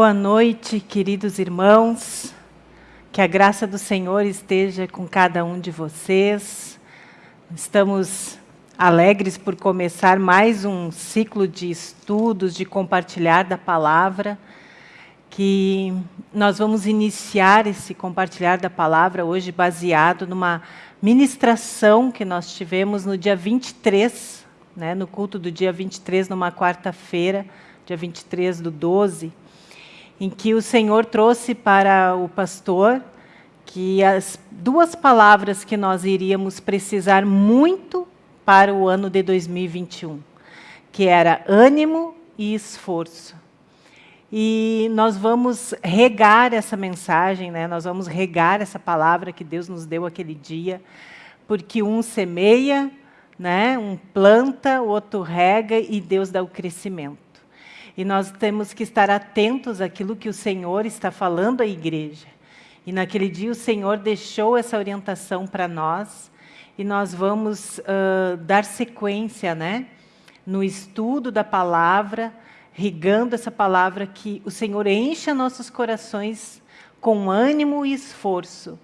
Boa noite, queridos irmãos. Que a graça do Senhor esteja com cada um de vocês. Estamos alegres por começar mais um ciclo de estudos, de compartilhar da palavra, que nós vamos iniciar esse compartilhar da palavra hoje baseado numa ministração que nós tivemos no dia 23, né, no culto do dia 23, numa quarta-feira, dia 23 do 12, em que o Senhor trouxe para o pastor que as duas palavras que nós iríamos precisar muito para o ano de 2021, que era ânimo e esforço. E nós vamos regar essa mensagem, né? nós vamos regar essa palavra que Deus nos deu aquele dia, porque um semeia, né? um planta, o outro rega e Deus dá o crescimento. E nós temos que estar atentos àquilo que o Senhor está falando à igreja. E naquele dia o Senhor deixou essa orientação para nós e nós vamos uh, dar sequência né, no estudo da palavra, rigando essa palavra que o Senhor encha nossos corações com ânimo e esforço.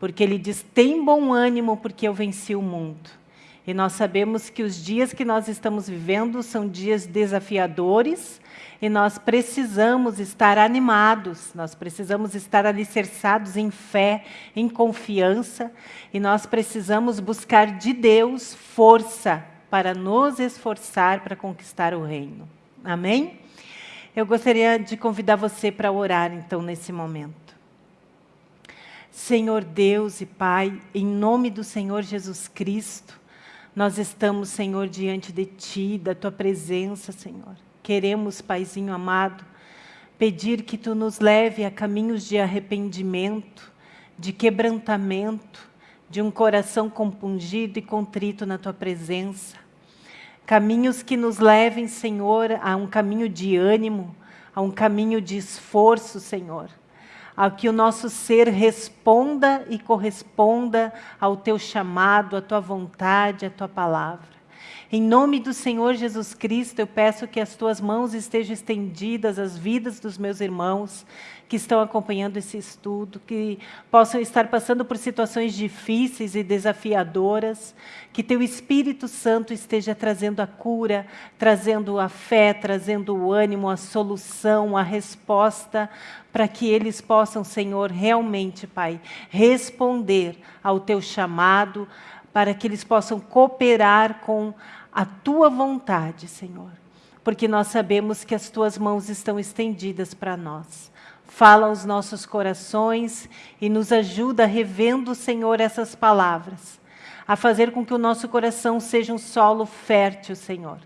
Porque Ele diz, tem bom ânimo porque eu venci o mundo. E nós sabemos que os dias que nós estamos vivendo são dias desafiadores, e nós precisamos estar animados, nós precisamos estar alicerçados em fé, em confiança, e nós precisamos buscar de Deus força para nos esforçar para conquistar o reino. Amém? Eu gostaria de convidar você para orar, então, nesse momento. Senhor Deus e Pai, em nome do Senhor Jesus Cristo, nós estamos, Senhor, diante de Ti, da Tua presença, Senhor queremos, Paizinho amado, pedir que Tu nos leve a caminhos de arrependimento, de quebrantamento, de um coração compungido e contrito na Tua presença. Caminhos que nos levem, Senhor, a um caminho de ânimo, a um caminho de esforço, Senhor. A que o nosso ser responda e corresponda ao Teu chamado, à Tua vontade, à Tua palavra. Em nome do Senhor Jesus Cristo, eu peço que as tuas mãos estejam estendidas às vidas dos meus irmãos que estão acompanhando esse estudo, que possam estar passando por situações difíceis e desafiadoras, que teu Espírito Santo esteja trazendo a cura, trazendo a fé, trazendo o ânimo, a solução, a resposta, para que eles possam, Senhor, realmente, Pai, responder ao teu chamado, para que eles possam cooperar com a tua vontade, Senhor, porque nós sabemos que as tuas mãos estão estendidas para nós. Fala aos nossos corações e nos ajuda revendo, Senhor, essas palavras, a fazer com que o nosso coração seja um solo fértil, Senhor,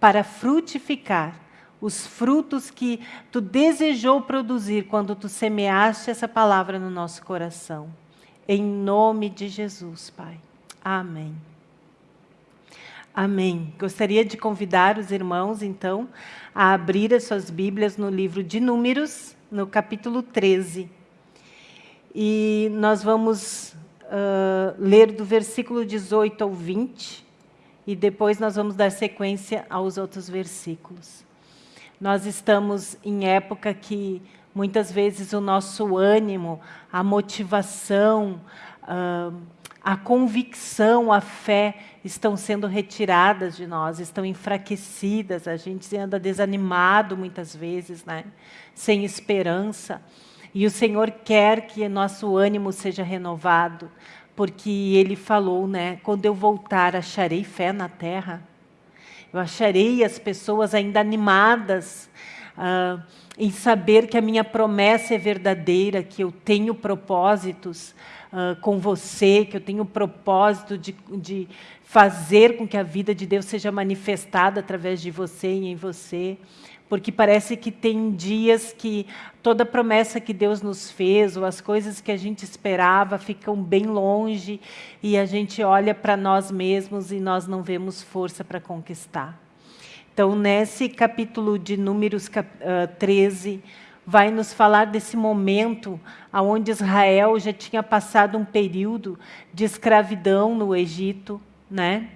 para frutificar os frutos que tu desejou produzir quando tu semeaste essa palavra no nosso coração. Em nome de Jesus, Pai. Amém. Amém. Gostaria de convidar os irmãos, então, a abrir as suas Bíblias no livro de Números, no capítulo 13. E nós vamos uh, ler do versículo 18 ao 20, e depois nós vamos dar sequência aos outros versículos. Nós estamos em época que muitas vezes o nosso ânimo, a motivação, uh, a convicção, a fé estão sendo retiradas de nós, estão enfraquecidas, a gente anda desanimado muitas vezes, né? sem esperança. E o Senhor quer que nosso ânimo seja renovado, porque Ele falou, né? quando eu voltar, acharei fé na terra. Eu acharei as pessoas ainda animadas, uh, em saber que a minha promessa é verdadeira, que eu tenho propósitos, uh, com você, que eu tenho o propósito de, de fazer com que a vida de Deus seja manifestada através de você e em você. Porque parece que tem dias que toda promessa que Deus nos fez, ou as coisas que a gente esperava, ficam bem longe, e a gente olha para nós mesmos e nós não vemos força para conquistar. Então, nesse capítulo de Números 13, vai nos falar desse momento onde Israel já tinha passado um período de escravidão no Egito, né?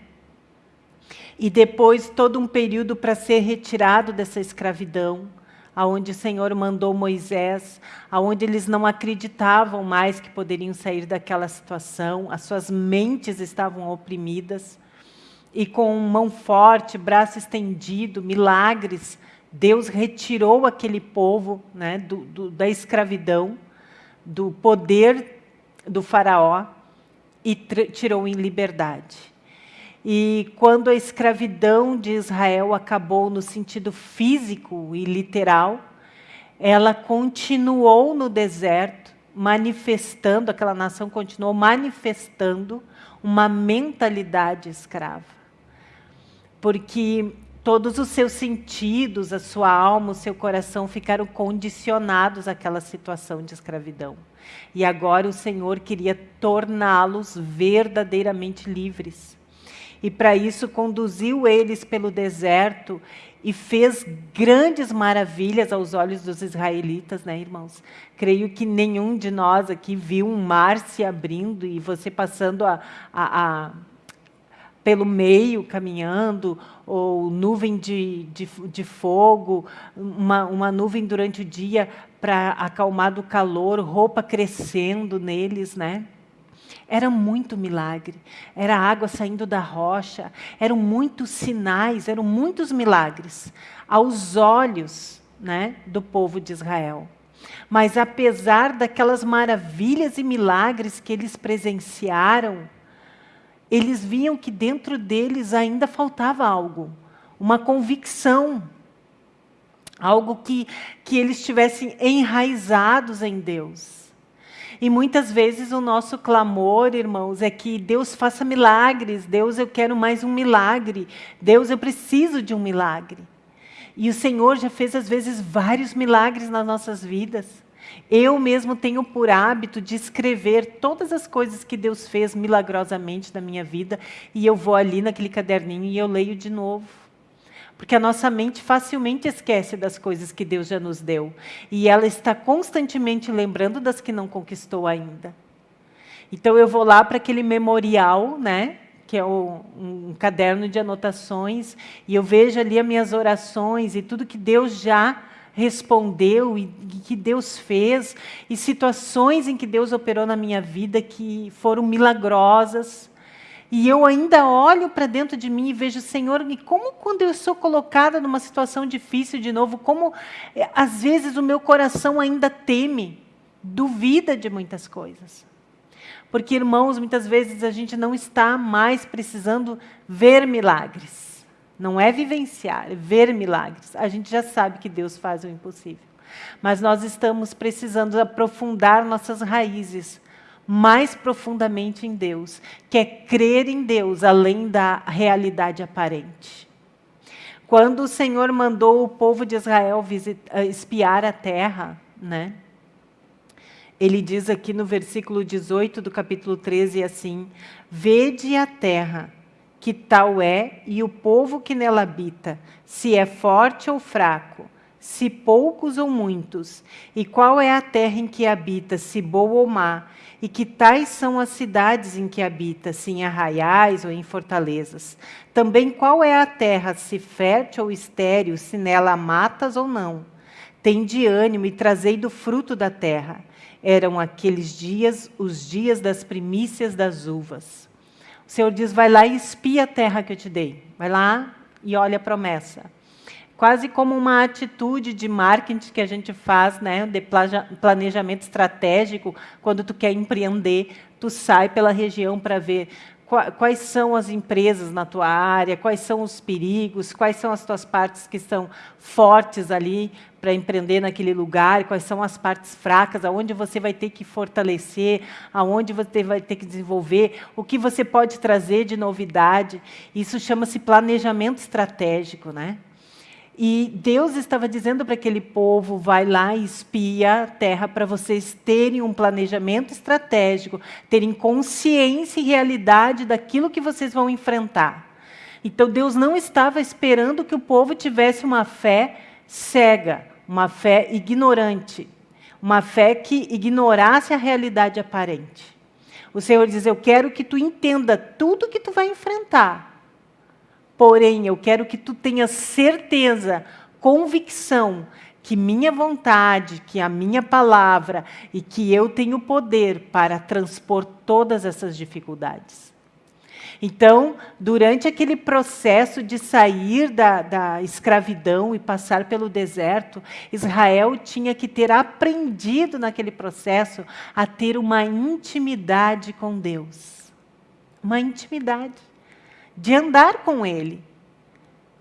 e depois todo um período para ser retirado dessa escravidão, aonde o Senhor mandou Moisés, aonde eles não acreditavam mais que poderiam sair daquela situação, as suas mentes estavam oprimidas, e com mão forte, braço estendido, milagres, Deus retirou aquele povo né, do, do, da escravidão, do poder do faraó, e tirou em liberdade. E quando a escravidão de Israel acabou no sentido físico e literal, ela continuou no deserto, manifestando, aquela nação continuou manifestando uma mentalidade escrava. Porque todos os seus sentidos, a sua alma, o seu coração ficaram condicionados àquela situação de escravidão. E agora o Senhor queria torná-los verdadeiramente livres e para isso conduziu eles pelo deserto e fez grandes maravilhas aos olhos dos israelitas, né, irmãos? Creio que nenhum de nós aqui viu um mar se abrindo e você passando a, a, a pelo meio, caminhando, ou nuvem de, de, de fogo, uma, uma nuvem durante o dia para acalmar do calor, roupa crescendo neles, né? Era muito milagre, era água saindo da rocha, eram muitos sinais, eram muitos milagres aos olhos né, do povo de Israel. Mas apesar daquelas maravilhas e milagres que eles presenciaram, eles viam que dentro deles ainda faltava algo, uma convicção, algo que, que eles estivessem enraizados em Deus. E muitas vezes o nosso clamor, irmãos, é que Deus faça milagres. Deus, eu quero mais um milagre. Deus, eu preciso de um milagre. E o Senhor já fez, às vezes, vários milagres nas nossas vidas. Eu mesmo tenho por hábito de escrever todas as coisas que Deus fez milagrosamente na minha vida, e eu vou ali naquele caderninho e eu leio de novo. Porque a nossa mente facilmente esquece das coisas que Deus já nos deu. E ela está constantemente lembrando das que não conquistou ainda. Então eu vou lá para aquele memorial, né? que é o, um caderno de anotações, e eu vejo ali as minhas orações e tudo que Deus já respondeu e que Deus fez, e situações em que Deus operou na minha vida que foram milagrosas, e eu ainda olho para dentro de mim e vejo, Senhor, e como quando eu sou colocada numa situação difícil de novo, como eh, às vezes o meu coração ainda teme, duvida de muitas coisas. Porque, irmãos, muitas vezes a gente não está mais precisando ver milagres. Não é vivenciar, é ver milagres. A gente já sabe que Deus faz o impossível. Mas nós estamos precisando aprofundar nossas raízes mais profundamente em Deus, que é crer em Deus além da realidade aparente. Quando o Senhor mandou o povo de Israel visitar, eh, espiar a terra, né? Ele diz aqui no versículo 18 do capítulo 13 assim: Vede a terra, que tal é, e o povo que nela habita, se é forte ou fraco, se poucos ou muitos, e qual é a terra em que habita, se boa ou má, e que tais são as cidades em que habita, se em arraiais ou em fortalezas. Também qual é a terra, se fértil ou estéril, se nela há matas ou não. Tende ânimo e trazei do fruto da terra. Eram aqueles dias os dias das primícias das uvas. O Senhor diz, vai lá e espia a terra que eu te dei. Vai lá e olha a promessa quase como uma atitude de marketing que a gente faz, né, de planejamento estratégico, quando tu quer empreender, tu sai pela região para ver quais são as empresas na tua área, quais são os perigos, quais são as tuas partes que são fortes ali para empreender naquele lugar, quais são as partes fracas, aonde você vai ter que fortalecer, aonde você vai ter que desenvolver, o que você pode trazer de novidade. Isso chama-se planejamento estratégico, né? E Deus estava dizendo para aquele povo, vai lá e espia a terra para vocês terem um planejamento estratégico, terem consciência e realidade daquilo que vocês vão enfrentar. Então Deus não estava esperando que o povo tivesse uma fé cega, uma fé ignorante, uma fé que ignorasse a realidade aparente. O Senhor diz, eu quero que tu entenda tudo que tu vai enfrentar, Porém, eu quero que tu tenhas certeza, convicção, que minha vontade, que a minha palavra e que eu tenho poder para transpor todas essas dificuldades. Então, durante aquele processo de sair da, da, escravidão e passar pelo deserto, Israel tinha que ter aprendido naquele processo a ter uma intimidade com Deus. Uma intimidade. De andar com Ele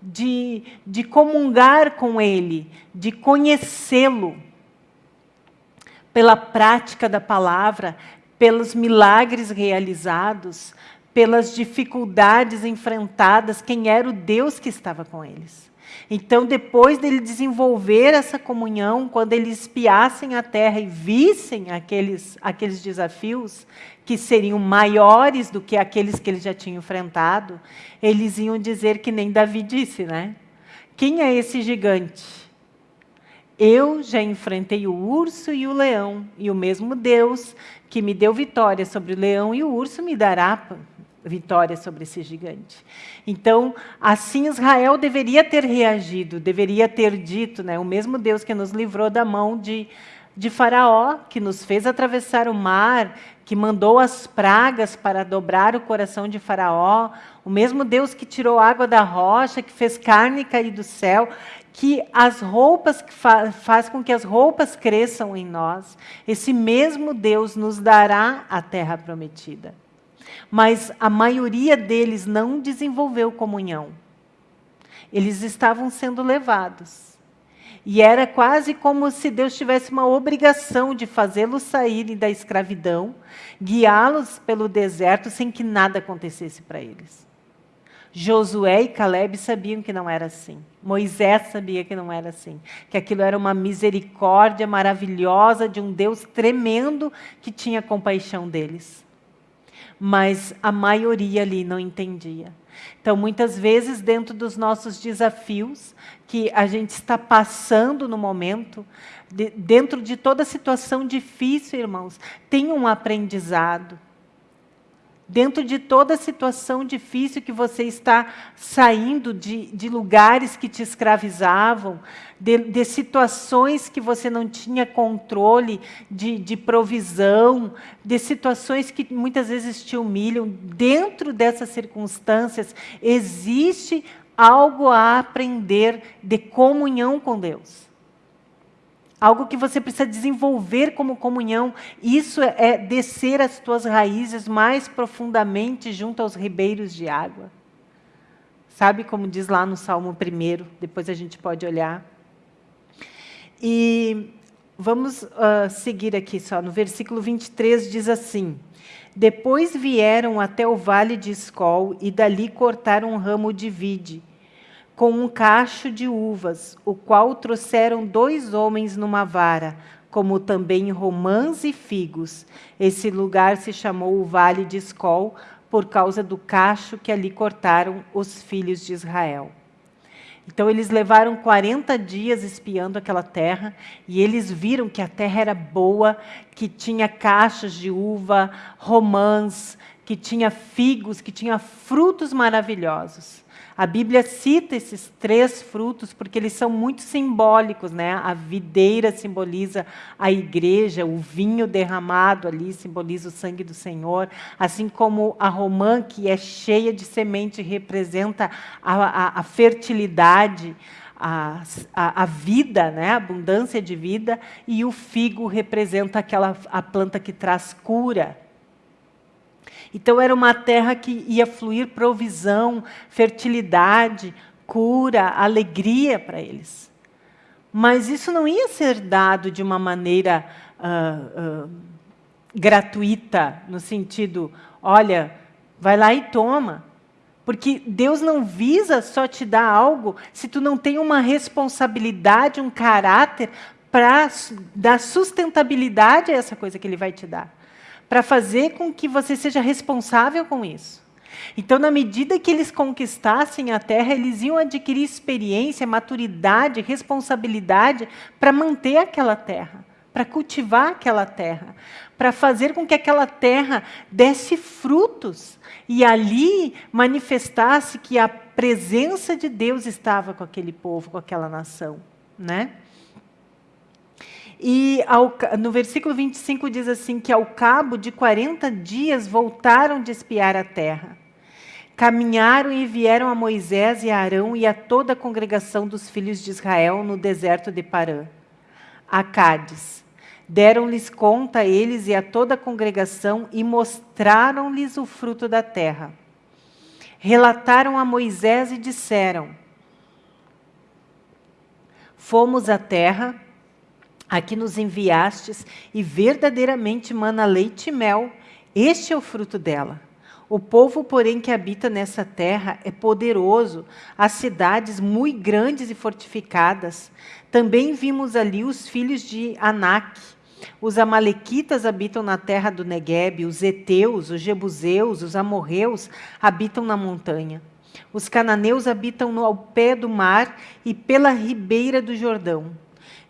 de, de comungar com Ele, de conhecê-lo, pela prática da palavra, pelos milagres realizados, pelas dificuldades enfrentadas, quem era o Deus que estava com eles. Então, depois dele desenvolver essa comunhão, quando eles espiassem a terra e vissem aqueles, aqueles desafios, que seriam maiores do que aqueles que eles já tinham enfrentado, eles iam dizer que nem Davi disse, né? Quem é esse gigante? Eu já enfrentei o urso e o leão, e o mesmo Deus que me deu vitória sobre o leão e o urso me dará vitória sobre esse gigante. Então, assim Israel deveria ter reagido, deveria ter dito, né, o mesmo Deus que nos livrou da mão de, de Faraó, que nos fez atravessar o mar, que mandou as pragas para dobrar o coração de Faraó, o mesmo Deus que tirou água da rocha, que fez carne cair do céu, que as roupas que fa faz com que as roupas cresçam em nós, esse mesmo Deus nos dará a terra prometida. Mas a maioria deles não desenvolveu comunhão. Eles estavam sendo levados. E era quase como se Deus tivesse uma obrigação de fazê-los saírem da escravidão, guiá-los pelo deserto sem que nada acontecesse para eles. Josué e Caleb sabiam que não era assim. Moisés sabia que não era assim. Que aquilo era uma misericórdia maravilhosa de um Deus tremendo que tinha compaixão deles. Mas a maioria ali não entendia. Então, muitas vezes, dentro dos nossos desafios, que a gente está passando no momento, de, dentro de toda situação difícil, irmãos, tem um aprendizado. Dentro de toda situação difícil que você está saindo de, de lugares que te escravizavam, de, de, situações que você não tinha controle de, de provisão, de situações que muitas vezes te humilham, dentro dessas circunstâncias, existe algo a aprender de comunhão com Deus. Algo que você precisa desenvolver como comunhão. Isso é descer as tuas raízes mais profundamente junto aos ribeiros de água. Sabe como diz lá no Salmo 1, depois a gente pode olhar. E vamos uh, seguir aqui só. No versículo 23 diz assim: Depois vieram até o vale de Escol e dali cortaram um ramo de vide com um cacho de uvas, o qual trouxeram dois homens numa vara, como também romãs e figos. Esse lugar se chamou o Vale de Escol, por causa do cacho que ali cortaram os filhos de Israel. Então eles levaram 40 dias espiando aquela terra e eles viram que a terra era boa, que tinha cachos de uva, romãs, que tinha figos, que tinha frutos maravilhosos. A Bíblia cita esses três frutos porque eles são muito simbólicos. Né? A videira simboliza a igreja, o vinho derramado ali simboliza o sangue do Senhor, assim como a romã, que é cheia de semente, representa a, a, a fertilidade, a, a, a, vida, né? a abundância de vida, e o figo representa aquela a planta que traz cura. Então era uma terra que ia fluir provisão, fertilidade, cura, alegria para eles. Mas isso não ia ser dado de uma maneira uh, uh, gratuita, no sentido, olha, vai lá e toma. Porque Deus não visa só te dar algo se tu não tem uma responsabilidade, um caráter para dar sustentabilidade a essa coisa que Ele vai te dar para fazer com que você seja responsável com isso. Então, na medida que eles conquistassem a terra, eles iam adquirir experiência, maturidade, responsabilidade para manter aquela terra, para cultivar aquela terra, para fazer com que aquela terra desse frutos e ali manifestasse que a presença de Deus estava com aquele povo, com aquela nação, né? E ao, no versículo 25 diz assim: que ao cabo de 40 dias voltaram de espiar a terra. Caminharam e vieram a Moisés e a Arão e a toda a congregação dos filhos de Israel no deserto de Parã, a Cádiz. Deram-lhes conta a eles e a toda a congregação e mostraram-lhes o fruto da terra. Relataram a Moisés e disseram: Fomos à terra a que nos enviastes, e verdadeiramente mana leite e mel, este é o fruto dela. O povo, porém, que habita nessa terra é poderoso, as cidades muito grandes e fortificadas. Também vimos ali os filhos de Anak. Os amalequitas habitam na terra do Negueb, os heteus, os jebuseus, os amorreus habitam na montanha. Os cananeus habitam ao pé do mar e pela ribeira do Jordão.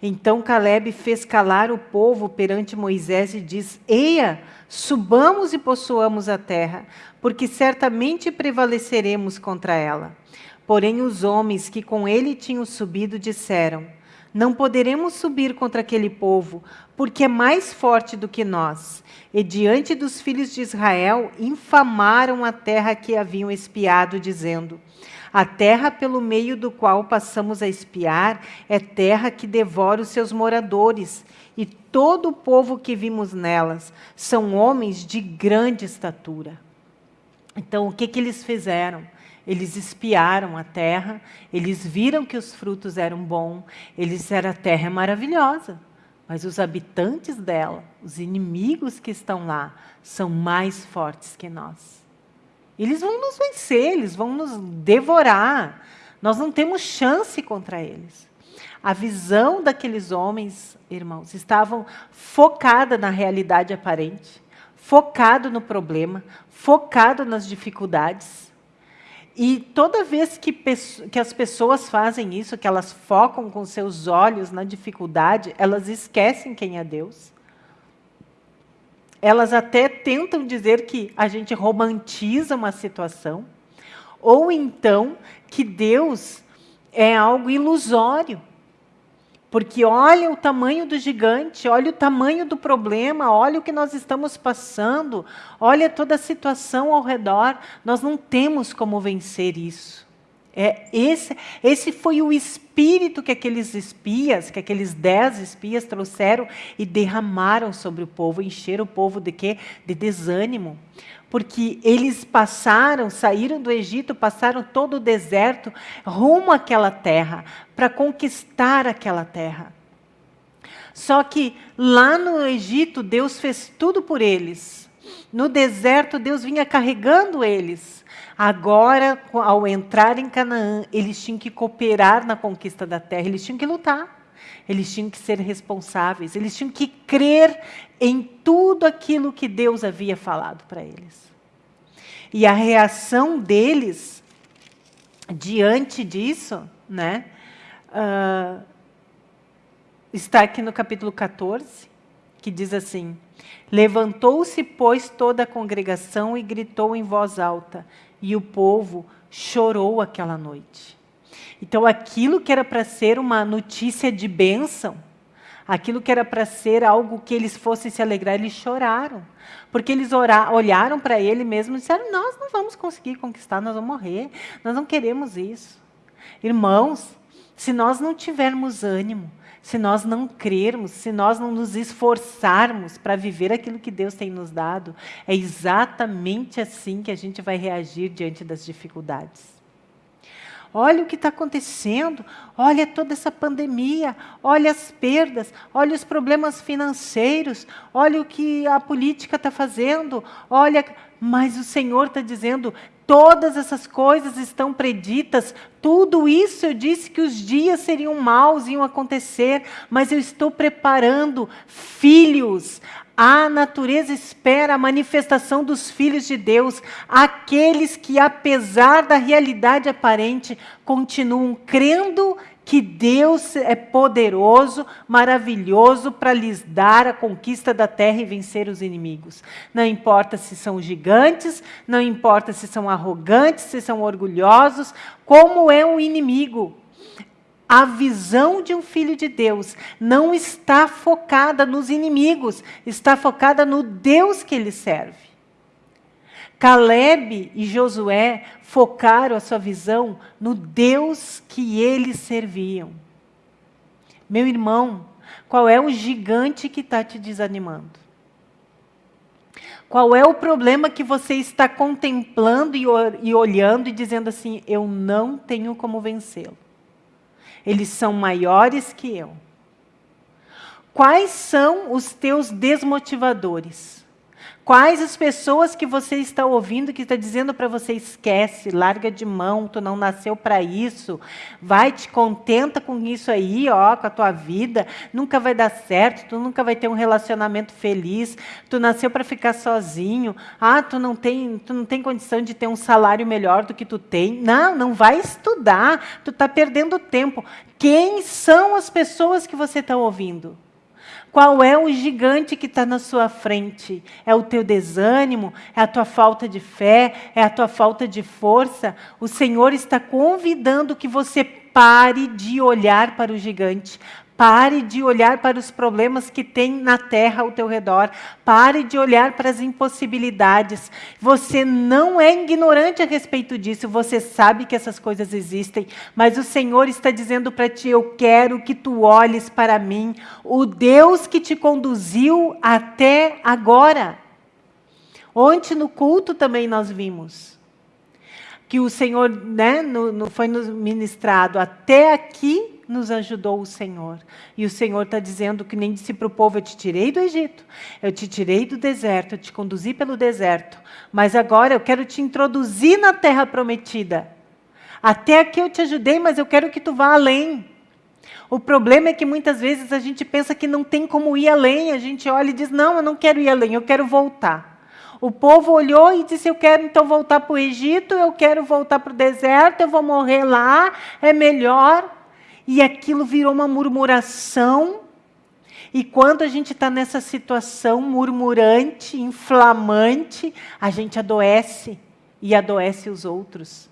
Então Caleb fez calar o povo perante Moisés e diz: Eia, subamos e possuamos a terra, porque certamente prevaleceremos contra ela. Porém, os homens que com ele tinham subido disseram: Não poderemos subir contra aquele povo, porque é mais forte do que nós. E diante dos filhos de Israel, infamaram a terra que haviam espiado, dizendo: a terra pelo meio do qual passamos a espiar é terra que devora os seus moradores, e todo o povo que vimos nelas são homens de grande estatura. Então, o que, que eles fizeram? Eles espiaram a terra, eles viram que os frutos eram bons, eles disseram a terra é maravilhosa, mas os habitantes dela, os inimigos que estão lá, são mais fortes que nós. Eles vão nos vencer, eles vão nos devorar. Nós não temos chance contra eles. A visão daqueles homens, irmãos, estavam focada na realidade aparente, focado no problema, focado nas dificuldades. E toda vez que, que as pessoas fazem isso, que elas focam com seus olhos na dificuldade, elas esquecem quem é Deus elas até tentam dizer que a gente romantiza uma situação, ou então que Deus é algo ilusório. Porque olha o tamanho do gigante, olha o tamanho do problema, olha o que nós estamos passando, olha toda a situação ao redor, nós não temos como vencer isso. É, esse, esse foi o espírito que aqueles espias, que aqueles dez espias trouxeram e derramaram sobre o povo, encheram o povo de quê? De desânimo. Porque eles passaram, saíram do Egito, passaram todo o deserto rumo àquela terra, para conquistar aquela terra. Só que lá no Egito, Deus fez tudo por eles. No deserto, Deus vinha carregando eles. Agora, ao entrar em Canaã, eles tinham que cooperar na conquista da terra, eles tinham que lutar, eles tinham que ser responsáveis, eles tinham que crer em tudo aquilo que Deus havia falado para eles. E a reação deles, diante disso, né, uh, está aqui no capítulo 14, que diz assim: Levantou-se, pois, toda a congregação e gritou em voz alta: e o povo chorou aquela noite. Então, aquilo que era para ser uma notícia de bênção, aquilo que era para ser algo que eles fossem se alegrar, eles choraram. Porque eles olharam para ele mesmo e disseram: Nós não vamos conseguir conquistar, nós vamos morrer, nós não queremos isso. Irmãos, se nós não tivermos ânimo, se nós não crermos, se nós não nos esforçarmos para viver aquilo que Deus tem nos dado, é exatamente assim que a gente vai reagir diante das dificuldades. Olha o que está acontecendo, olha toda essa pandemia, olha as perdas, olha os problemas financeiros, olha o que a política está fazendo, olha. Mas o Senhor está dizendo: Todas essas coisas estão preditas, tudo isso eu disse que os dias seriam maus, iam acontecer, mas eu estou preparando filhos. A natureza espera a manifestação dos filhos de Deus, aqueles que, apesar da realidade aparente, continuam crendo que Deus é poderoso, maravilhoso para lhes dar a conquista da terra e vencer os inimigos. Não importa se são gigantes, não importa se são arrogantes, se são orgulhosos, como é um inimigo. A visão de um filho de Deus não está focada nos inimigos, está focada no Deus que ele serve. Caleb e Josué focaram a sua visão no Deus que eles serviam. Meu irmão, qual é o gigante que está te desanimando? Qual é o problema que você está contemplando e olhando e dizendo assim: eu não tenho como vencê-lo? Eles são maiores que eu. Quais são os teus desmotivadores? Quais as pessoas que você está ouvindo que está dizendo para você esquece, larga de mão, tu não nasceu para isso, vai te contenta com isso aí, ó, com a tua vida, nunca vai dar certo, tu nunca vai ter um relacionamento feliz, tu nasceu para ficar sozinho, ah, tu não tem, tu não tem condição de ter um salário melhor do que tu tem. Não, não vai estudar, tu está perdendo tempo. Quem são as pessoas que você está ouvindo? Qual é o gigante que está na sua frente? É o teu desânimo? É a tua falta de fé? É a tua falta de força? O Senhor está convidando que você pare de olhar para o gigante, Pare de olhar para os problemas que tem na terra ao teu redor. Pare de olhar para as impossibilidades. Você não é ignorante a respeito disso. Você sabe que essas coisas existem. Mas o Senhor está dizendo para ti: Eu quero que tu olhes para mim, o Deus que te conduziu até agora. Ontem no culto também nós vimos que o Senhor né, no, no, foi nos ministrado até aqui nos ajudou o Senhor. E o Senhor está dizendo que nem disse para o povo: Eu te tirei do Egito, eu te tirei do deserto, eu te conduzi pelo deserto, mas agora eu quero te introduzir na terra prometida. Até aqui eu te ajudei, mas eu quero que tu vá além. O problema é que muitas vezes a gente pensa que não tem como ir além, a gente olha e diz: Não, eu não quero ir além, eu quero voltar. O povo olhou e disse: Eu quero então voltar para o Egito, eu quero voltar para o deserto, eu vou morrer lá, é melhor e aquilo virou uma murmuração. E quando a gente está nessa situação murmurante, inflamante, a gente adoece e adoece os outros.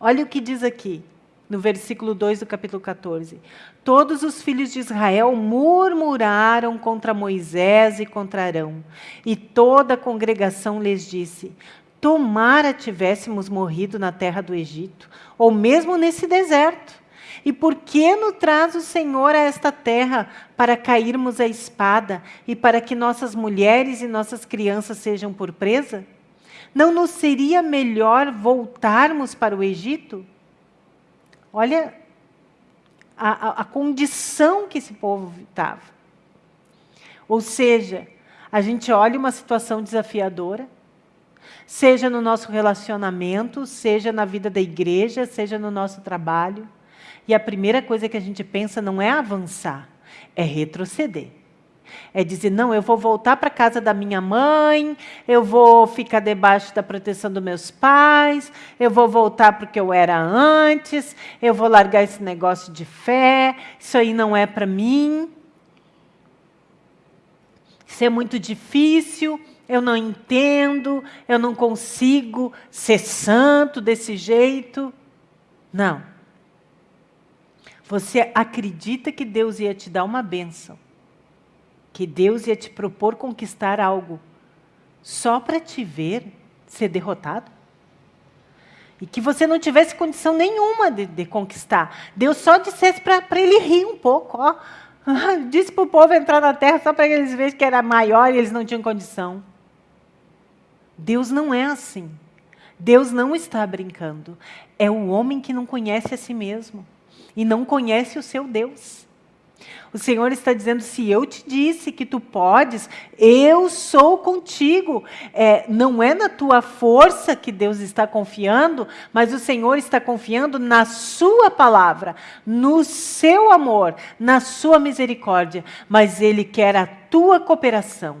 Olha o que diz aqui, no versículo 2 do capítulo 14. Todos os filhos de Israel murmuraram contra Moisés e contra Arão. E toda a congregação lhes disse: Tomara tivéssemos morrido na terra do Egito, ou mesmo nesse deserto e por que nos traz o Senhor a esta terra para cairmos a espada e para que nossas mulheres e nossas crianças sejam por presa? Não nos seria melhor voltarmos para o Egito? Olha a, a, a condição que esse povo estava. Ou seja, a gente olha uma situação desafiadora, seja no nosso relacionamento, seja na vida da igreja, seja no nosso trabalho. E a primeira coisa que a gente pensa não é avançar, é retroceder. É dizer, não, eu vou voltar para a casa da minha mãe, eu vou ficar debaixo da proteção dos meus pais, eu vou voltar para o que eu era antes, eu vou largar esse negócio de fé, isso aí não é para mim. Isso é muito difícil, eu não entendo, eu não consigo ser santo desse jeito. Não. Você acredita que Deus ia te dar uma bênção, que Deus ia te propor conquistar algo, só para te ver ser derrotado? E que você não tivesse condição nenhuma de, de conquistar. Deus só dissesse para ele rir um pouco. Ó. Disse para o povo entrar na terra só para eles verem que era maior e eles não tinham condição. Deus não é assim. Deus não está brincando. É o homem que não conhece a si mesmo e não conhece o seu Deus. O Senhor está dizendo: se eu te disse que tu podes, eu sou contigo. É, não é na tua força que Deus está confiando, mas o Senhor está confiando na Sua palavra, no seu amor, na Sua misericórdia. Mas Ele quer a tua cooperação.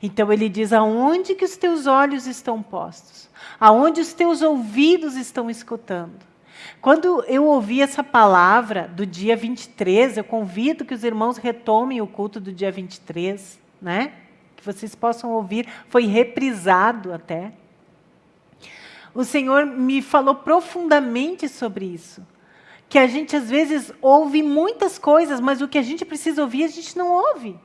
Então Ele diz: aonde que os teus olhos estão postos? Aonde os teus ouvidos estão escutando? Quando eu ouvi essa palavra do dia 23, eu convido que os irmãos retomem o culto do dia 23, né? que vocês possam ouvir, foi reprisado até. O Senhor me falou profundamente sobre isso. que a gente às vezes ouve muitas coisas, mas o que a gente precisa ouvir, a gente não ouve.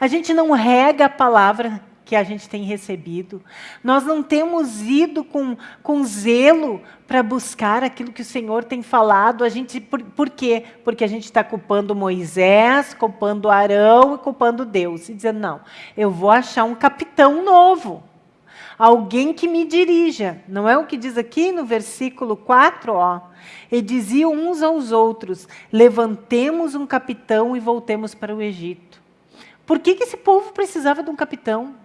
A gente não rega a palavra que a gente tem recebido. Nós não temos ido com, com zelo para buscar aquilo que o Senhor tem falado. A gente, por, por quê? Porque a gente está culpando Moisés, culpando Arão e culpando Deus. E dizendo, não, eu vou achar um capitão novo. Alguém que me dirija. Não é o que diz aqui no versículo 4, ó. E diziam uns aos outros: levantemos um capitão e voltemos para o Egito. Por que, que esse povo precisava de um capitão?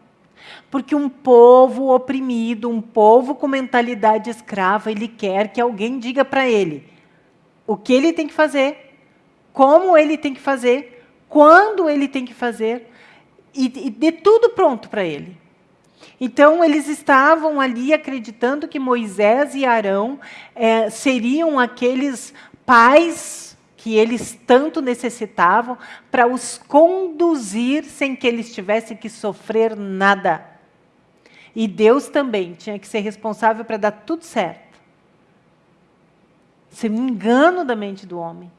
Porque um povo oprimido, um povo com mentalidade escrava, ele quer que alguém diga para ele o que ele tem que fazer, como ele tem que fazer, quando ele tem que fazer, e, e de tudo pronto para ele. Então, eles estavam ali acreditando que Moisés e Arão é, seriam aqueles pais que eles tanto necessitavam para os conduzir sem que eles tivessem que sofrer nada. E Deus também tinha que ser responsável para dar tudo certo. Isso é um engano da mente do homem.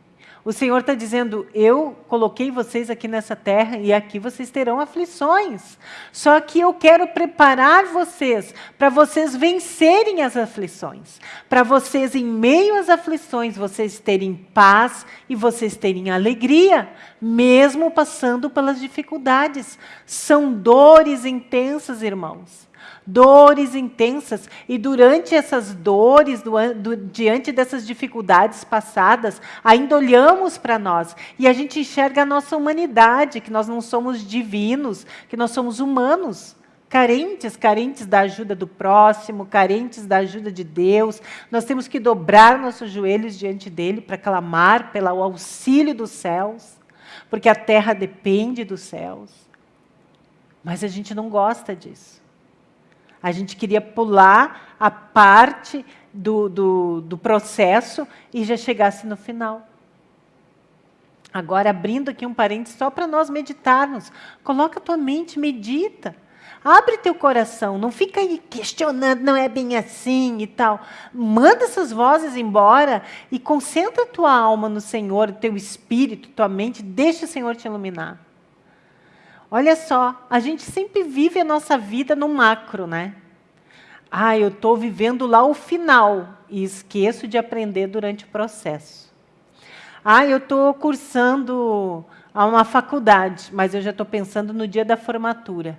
O Senhor está dizendo: Eu coloquei vocês aqui nessa terra e aqui vocês terão aflições. Só que eu quero preparar vocês para vocês vencerem as aflições. Para vocês, em meio às aflições, vocês terem paz e vocês terem alegria, mesmo passando pelas dificuldades. São dores intensas, irmãos dores intensas, e durante essas dores, do, do, diante dessas dificuldades passadas, ainda olhamos para nós e a gente enxerga a nossa humanidade, que nós não somos divinos, que nós somos humanos. Carentes, carentes da ajuda do próximo, carentes da ajuda de Deus. Nós temos que dobrar nossos joelhos diante dele para clamar pelo auxílio dos céus, porque a terra depende dos céus. Mas a gente não gosta disso. A gente queria pular a parte do, do, do processo e já chegasse no final. Agora, abrindo aqui um parênteses só para nós meditarmos. Coloca a tua mente, medita. Abre teu coração, não fica aí questionando, não é bem assim e tal. Manda essas vozes embora e concentra tua alma no Senhor, teu espírito, tua mente, deixa o Senhor te iluminar. Olha só, a gente sempre vive a nossa vida no macro, né? Ah, eu estou vivendo lá o final e esqueço de aprender durante o processo. Ah, eu estou cursando a uma faculdade, mas eu já estou pensando no dia da formatura.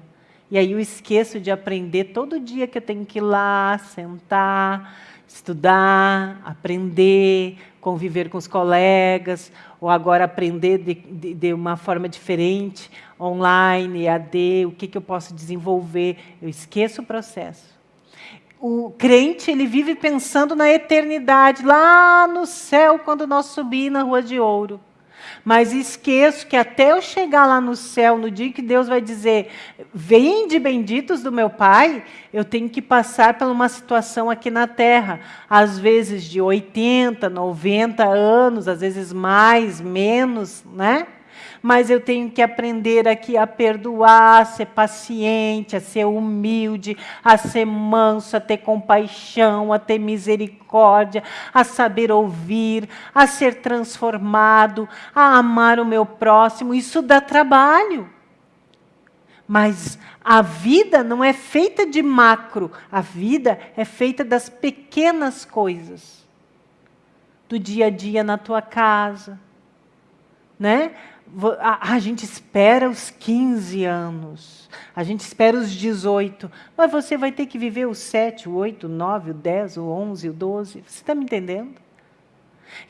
E aí eu esqueço de aprender todo dia que eu tenho que ir lá, sentar, estudar, aprender, conviver com os colegas, ou agora aprender de, de, de uma forma diferente, online, AD, o que, que eu posso desenvolver. Eu esqueço o processo. O crente, ele vive pensando na eternidade, lá no céu, quando nós subir na rua de ouro. Mas esqueço que até eu chegar lá no céu, no dia que Deus vai dizer, de benditos do meu Pai, eu tenho que passar por uma situação aqui na terra, às vezes de 80, 90 anos, às vezes mais, menos, né? Mas eu tenho que aprender aqui a perdoar, a ser paciente, a ser humilde, a ser manso, a ter compaixão, a ter misericórdia, a saber ouvir, a ser transformado, a amar o meu próximo. Isso dá trabalho. Mas a vida não é feita de macro, a vida é feita das pequenas coisas. Do dia a dia na tua casa, né? A, a, gente espera os 15 anos, a gente espera os 18, mas você vai ter que viver os 7, o 8, o 9, o 10, o 11, o 12. Você está me entendendo?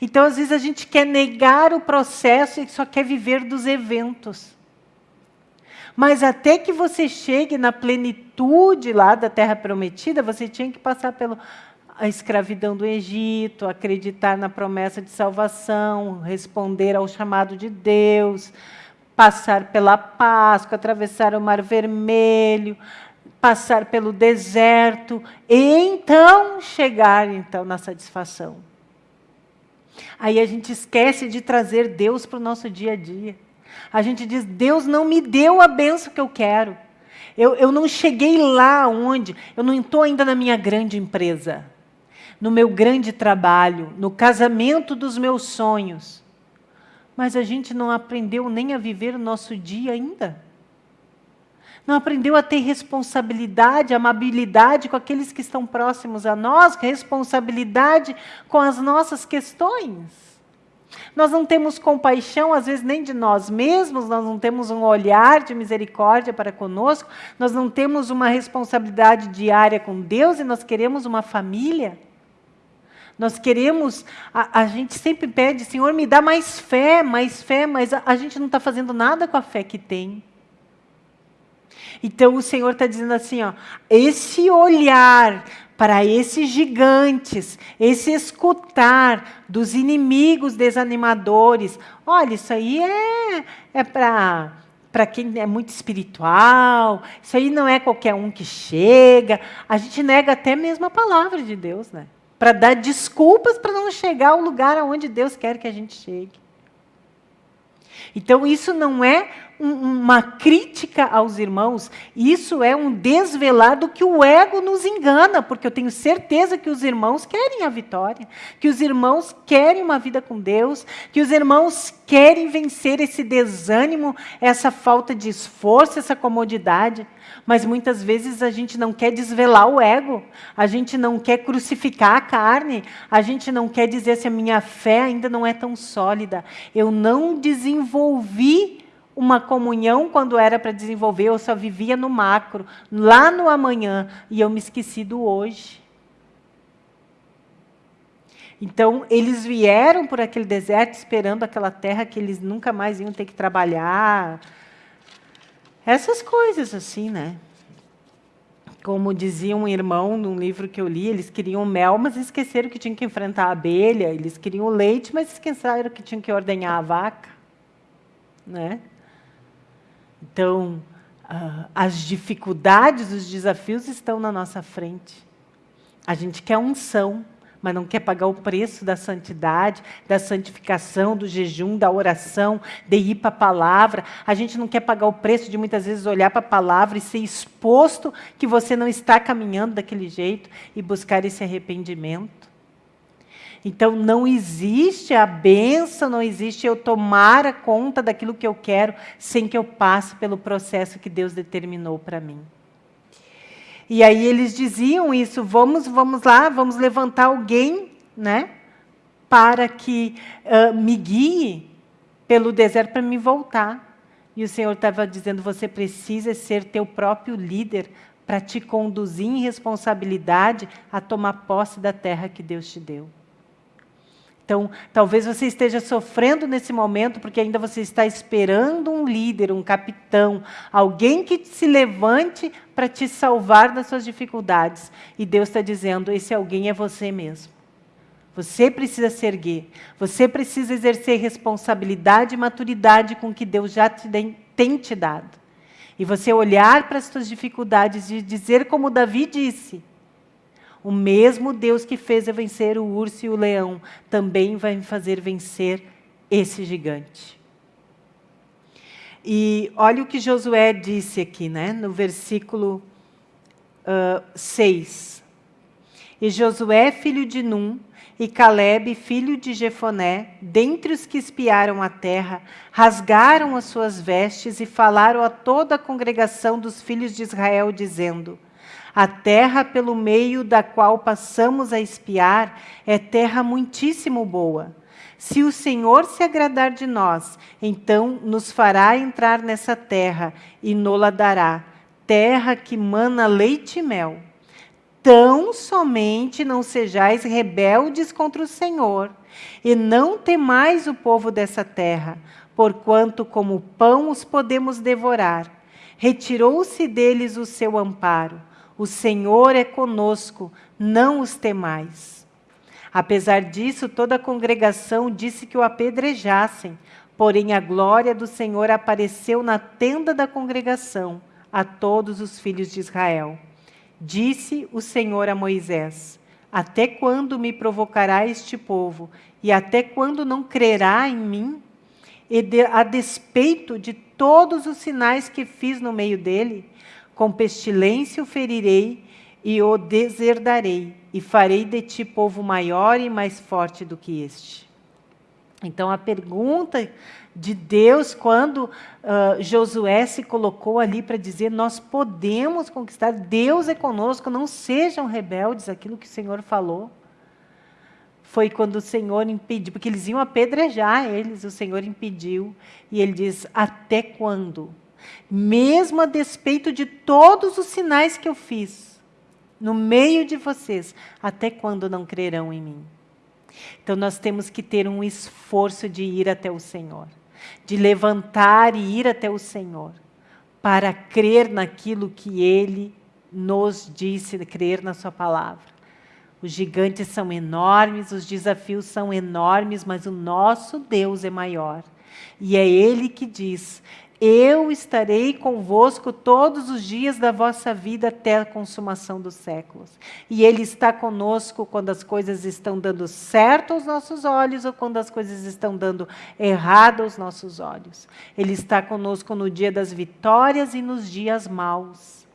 Então, às vezes, a gente quer negar o processo e só quer viver dos eventos. Mas até que você chegue na plenitude lá da terra prometida, você tinha que passar pelo a escravidão do Egito, acreditar na promessa de salvação, responder ao chamado de Deus, passar pela Páscoa, atravessar o Mar Vermelho, passar pelo deserto e então chegar então na satisfação. Aí a gente esquece de trazer Deus para o nosso dia a dia. A gente diz: Deus não me deu a benção que eu quero. Eu, eu não cheguei lá onde, eu não estou ainda na minha grande empresa. No meu grande trabalho, no casamento dos meus sonhos. Mas a gente não aprendeu nem a viver o nosso dia ainda. Não aprendeu a ter responsabilidade, amabilidade com aqueles que estão próximos a nós, responsabilidade com as nossas questões. Nós não temos compaixão, às vezes, nem de nós mesmos, nós não temos um olhar de misericórdia para conosco, nós não temos uma responsabilidade diária com Deus e nós queremos uma família. Nós queremos, a, a gente sempre pede, Senhor, me dá mais fé, mais fé, mas a, a gente não está fazendo nada com a fé que tem. Então o Senhor está dizendo assim, ó, esse olhar para esses gigantes, esse escutar dos inimigos desanimadores. Olha, isso aí é, é para para quem é muito espiritual, isso aí não é qualquer um que chega. A gente nega até mesmo a palavra de Deus, né? Para dar desculpas para não chegar ao lugar aonde Deus quer que a gente chegue. Então, isso não é uma crítica aos irmãos, isso é um desvelar do que o ego nos engana, porque eu tenho certeza que os irmãos querem a vitória, que os irmãos querem uma vida com Deus, que os irmãos querem vencer esse desânimo, essa falta de esforço, essa comodidade. Mas muitas vezes a gente não quer desvelar o ego, a gente não quer crucificar a carne, a gente não quer dizer se a minha fé ainda não é tão sólida. Eu não desenvolvi uma comunhão quando era para desenvolver, eu só vivia no macro, lá no amanhã, e eu me esqueci do hoje. Então, eles vieram por aquele deserto esperando aquela terra que eles nunca mais iam ter que trabalhar. Essas coisas assim, né? Como dizia um irmão num livro que eu li, eles queriam mel, mas esqueceram que tinham que enfrentar a abelha. Eles queriam leite, mas esqueceram que tinham que ordenhar a vaca. Né? Então, uh, as dificuldades, os desafios estão na nossa frente. A gente quer unção, mas não quer pagar o preço da santidade, da santificação, do jejum, da oração, de ir para a palavra. A gente não quer pagar o preço de muitas vezes olhar para a palavra e ser exposto que você não está caminhando daquele jeito e buscar esse arrependimento. Então, não existe a benção, não existe eu tomar a conta daquilo que eu quero sem que eu passe pelo processo que Deus determinou para mim. E aí eles diziam isso, vamos, vamos lá, vamos levantar alguém, né, para que uh, me guie pelo deserto para me voltar. E o Senhor estava dizendo, você precisa ser teu próprio líder para te conduzir em responsabilidade a tomar posse da terra que Deus te deu. Então, talvez você esteja sofrendo nesse momento porque ainda você está esperando um líder, um capitão, alguém que se levante para te salvar das suas dificuldades. E Deus está dizendo: esse alguém é você mesmo. Você precisa se erguer. Você precisa exercer responsabilidade e maturidade com o que Deus já te tem te dado. E você olhar para as suas dificuldades e dizer como Davi disse: o mesmo Deus que fez vencer o urso e o leão, também vai me fazer vencer esse gigante. E olha o que Josué disse aqui, né, no versículo uh, 6. E Josué, filho de Num, e Caleb, filho de Jefoné, dentre os que espiaram a terra, rasgaram as suas vestes e falaram a toda a congregação dos filhos de Israel, dizendo: a terra pelo meio da qual passamos a espiar é terra muitíssimo boa. Se o Senhor se agradar de nós, então nos fará entrar nessa terra e nola dará, terra que mana leite e mel. Tão somente não sejais rebeldes contra o Senhor, e não temais o povo dessa terra, porquanto como pão os podemos devorar. Retirou-se deles o seu amparo o Senhor é conosco, não os temais. Apesar disso, toda a congregação disse que o apedrejassem, porém a glória do Senhor apareceu na tenda da congregação a todos os filhos de Israel. Disse o Senhor a Moisés: Até quando me provocará este povo? E até quando não crerá em mim? E de, a despeito de todos os sinais que fiz no meio dele, com pestilência o ferirei, e o deserdarei, e farei de ti povo maior e mais forte do que este. Então, a pergunta de Deus, quando uh, Josué se colocou ali para dizer: Nós podemos conquistar, Deus é conosco, não sejam rebeldes, aquilo que o Senhor falou. Foi quando o Senhor impediu, porque eles iam apedrejar eles, o Senhor impediu, e ele diz: Até quando? Mesmo a despeito de todos os sinais que eu fiz, no meio de vocês, até quando não crerão em mim? Então nós temos que ter um esforço de ir até o Senhor de levantar e ir até o Senhor, para crer naquilo que Ele nos disse, crer na Sua palavra. Os gigantes são enormes, os desafios são enormes, mas o nosso Deus é maior. E é Ele que diz: eu estarei convosco todos os dias da vossa vida até a consumação dos séculos. E Ele está conosco quando as coisas estão dando certo aos nossos olhos ou quando as coisas estão dando errado aos nossos olhos. Ele está conosco no dia das vitórias e nos dias maus.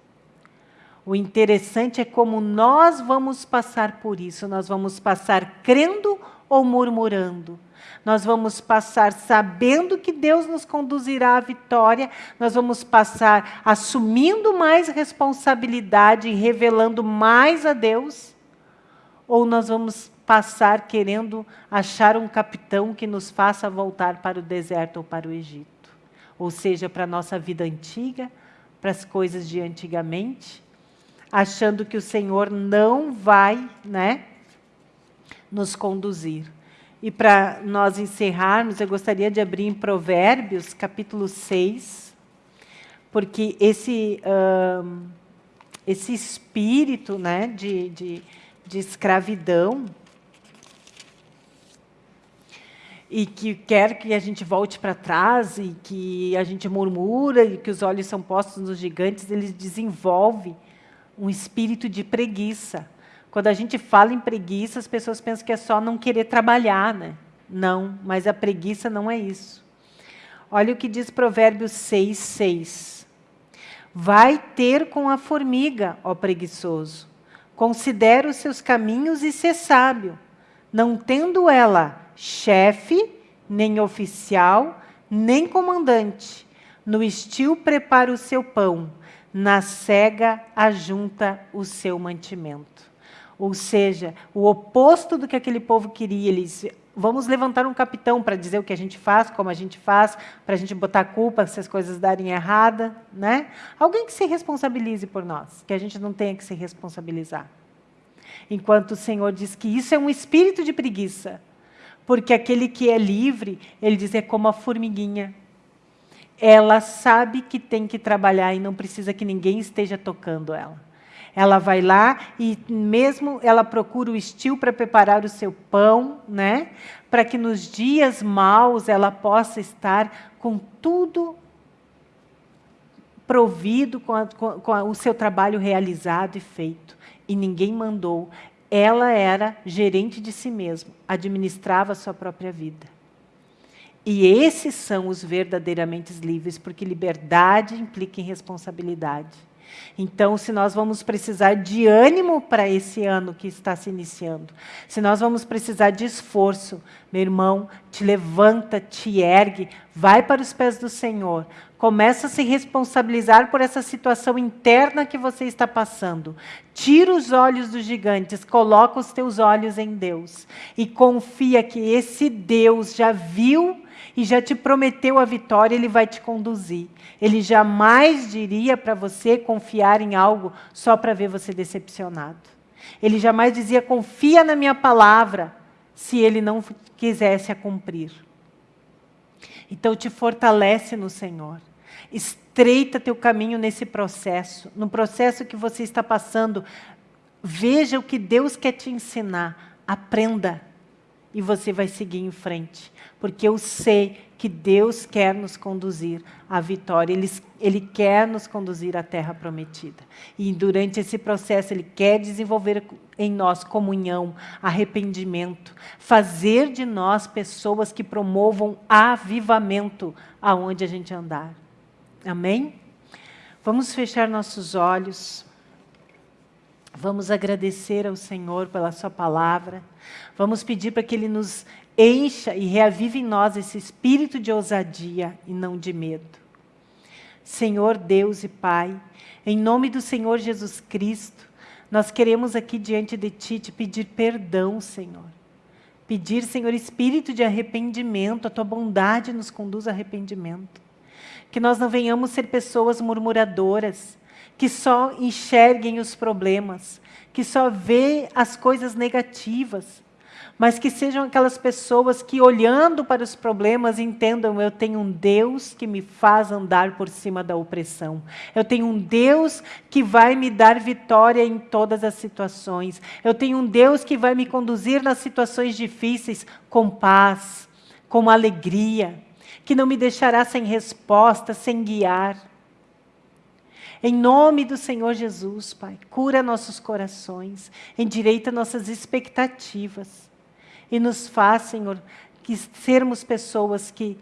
O interessante é como nós vamos passar por isso. Nós vamos passar crendo ou murmurando nós vamos passar sabendo que Deus nos conduzirá à vitória, nós vamos passar assumindo mais responsabilidade e revelando mais a Deus, ou nós vamos passar querendo achar um capitão que nos faça voltar para o deserto ou para o Egito, ou seja, para a nossa vida antiga, para as coisas de antigamente, achando que o Senhor não vai né, nos conduzir. E para nós encerrarmos, eu gostaria de abrir em Provérbios, capítulo 6, porque esse, esse espírito né, de, de, de escravidão, e que quer que a gente volte para trás, e que a gente murmura, e que os olhos são postos nos gigantes, ele desenvolve um espírito de preguiça. Quando a gente fala em preguiça, as pessoas pensam que é só não querer trabalhar, né? Não, mas a preguiça não é isso. Olha o que diz Provérbios 6, 6. Vai ter com a formiga, ó preguiçoso. Considera os seus caminhos e ser sábio, não tendo ela chefe, nem oficial, nem comandante. No estio prepara o seu pão, na cega ajunta o seu mantimento. Ou seja, o oposto do que aquele povo queria. Eles, vamos levantar um capitão para dizer o que a gente faz, como a gente faz, para a gente botar culpa se as coisas darem errada. Né? Alguém que se responsabilize por nós, que a gente não tenha que se responsabilizar. Enquanto o Senhor diz que isso é um espírito de preguiça. Porque aquele que é livre, ele diz, é como a formiguinha. Ela sabe que tem que trabalhar e não precisa que ninguém esteja tocando ela. Ela vai lá e mesmo ela procura o estio para preparar o seu pão, né? Para que nos dias maus ela possa estar com tudo provido, com, a, com, com a, o seu trabalho realizado e feito. E ninguém mandou. Ela era gerente de si mesma, administrava a sua própria vida. E esses são os verdadeiramente livres, porque liberdade implica em responsabilidade. Então, se nós vamos precisar de ânimo para esse ano que está se iniciando, se nós vamos precisar de esforço, meu irmão, te levanta, te ergue, vai para os pés do Senhor, começa a se responsabilizar por essa situação interna que você está passando. Tira os olhos dos gigantes, coloca os teus olhos em Deus e confia que esse Deus já viu e já te prometeu a vitória, ele vai te conduzir. Ele jamais diria para você confiar em algo só para ver você decepcionado. Ele jamais dizia, confia na minha palavra, se ele não quisesse a cumprir. Então, te fortalece no Senhor. Estreita teu caminho nesse processo, no processo que você está passando. Veja o que Deus quer te ensinar. Aprenda e você vai seguir em frente. Porque eu sei que Deus quer nos conduzir à vitória, Ele, Ele quer nos conduzir à terra prometida. E durante esse processo Ele quer desenvolver em nós comunhão, arrependimento, fazer de nós pessoas que promovam avivamento aonde a gente andar. Amém? Vamos fechar nossos olhos. Vamos agradecer ao Senhor pela Sua palavra. Vamos pedir para que Ele nos encha e reavive em nós esse espírito de ousadia e não de medo. Senhor Deus e Pai, em nome do Senhor Jesus Cristo, nós queremos aqui diante de Ti te pedir perdão, Senhor. Pedir, Senhor, espírito de arrependimento, a Tua bondade nos conduz a arrependimento. Que nós não venhamos ser pessoas murmuradoras, que só enxerguem os problemas, que só vê as coisas negativas, mas que sejam aquelas pessoas que, olhando para os problemas, entendam: eu tenho um Deus que me faz andar por cima da opressão. Eu tenho um Deus que vai me dar vitória em todas as situações. Eu tenho um Deus que vai me conduzir nas situações difíceis com paz, com alegria, que não me deixará sem resposta, sem guiar. Em nome do Senhor Jesus, Pai, cura nossos corações, endireita nossas expectativas e nos faz, Senhor, que sermos pessoas que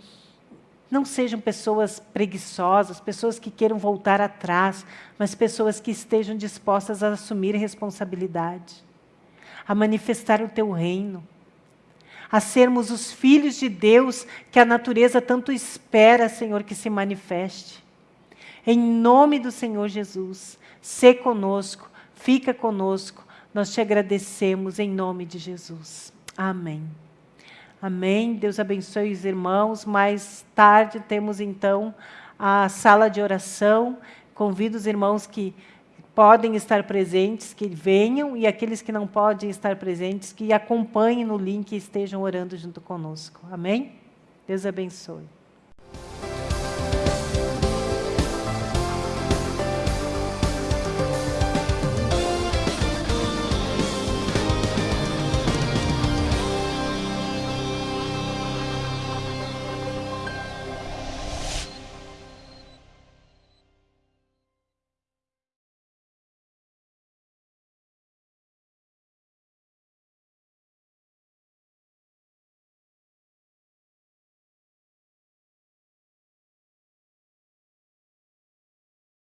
não sejam pessoas preguiçosas, pessoas que queiram voltar atrás, mas pessoas que estejam dispostas a assumir responsabilidade, a manifestar o Teu reino, a sermos os filhos de Deus que a natureza tanto espera, Senhor, que se manifeste. Em nome do Senhor Jesus, se conosco, fica conosco. Nós te agradecemos em nome de Jesus. Amém. Amém. Deus abençoe os irmãos. Mais tarde temos então a sala de oração. Convido os irmãos que podem estar presentes, que venham, e aqueles que não podem estar presentes, que acompanhem no link e estejam orando junto conosco. Amém? Deus abençoe.